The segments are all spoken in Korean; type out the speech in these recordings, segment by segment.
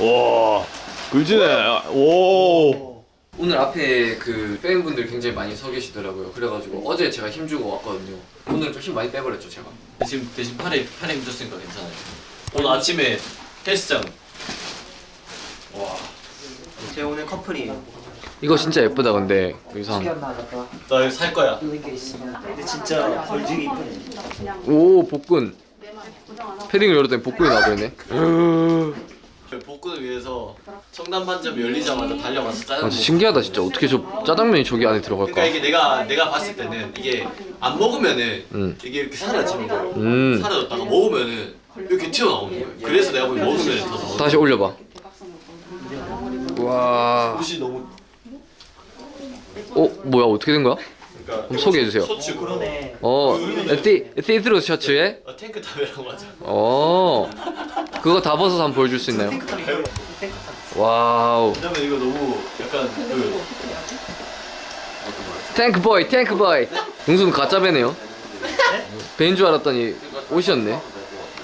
와 굴지네 오 오늘 앞에 그 팬분들 굉장히 많이 서 계시더라고요. 그래가지고 어제 제가 힘주고 왔거든요. 오늘 좀 힘 많이 빼버렸죠 제가. 지금 대신 팔에 팔에 묻었으니까 괜찮아요. 오늘 아침에 헬스장 와. 제 오늘 커플이에요. 이거 진짜 예쁘다 근데 의상. 나 이거 살 거야. 근데 진짜 벌지기 이쁘네. 오 복근. 패딩을 열었더니 복근이 나버리네. 복근을 위해서 청담 반점 열리자마자 달려가서 짜장. 아, 신기하다 진짜 어떻게 저 짜장면이 저기 안에 들어갈까? 그러니까 이게 내가 내가 봤을 때는 이게 안 먹으면은 음. 이게 이렇게 사라지는 거야. 음. 사라졌다가 먹으면은 이렇게 튀어나오는 거야. 그래서 내가 보기 먹으면 더 나오는 다시 올려봐. 와. 옷이 너무 어 뭐야 어떻게 된 거야? 그러니까 한번 소개해주세요. 어 시 시스루 셔츠에 어, 탱크 탑이라고 맞아. 어 그거 다 벗어서 한번 보여줄 수 있나요? wow 그다음에 이거 너무 약간 그 탱크 보이 탱크 보이 용수는 가짜 배네요. 배인 줄 알았더니 옷이었네.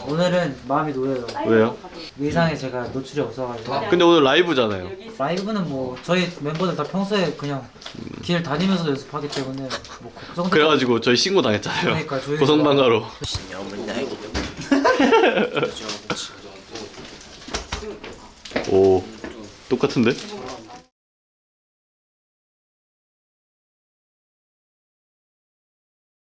오늘은 마음이 놓여요. 왜요? 의상에 제가 노출이 없어가지고 근데 오늘 라이브잖아요. 라이브는 뭐 저희 멤버들 다 평소에 그냥 길 다니면서 연습하기 때문에 뭐 걱정도 그래가지고 저희 신고 당했잖아요. 그러니까 저희가- 고성방가로. 오 똑같은데?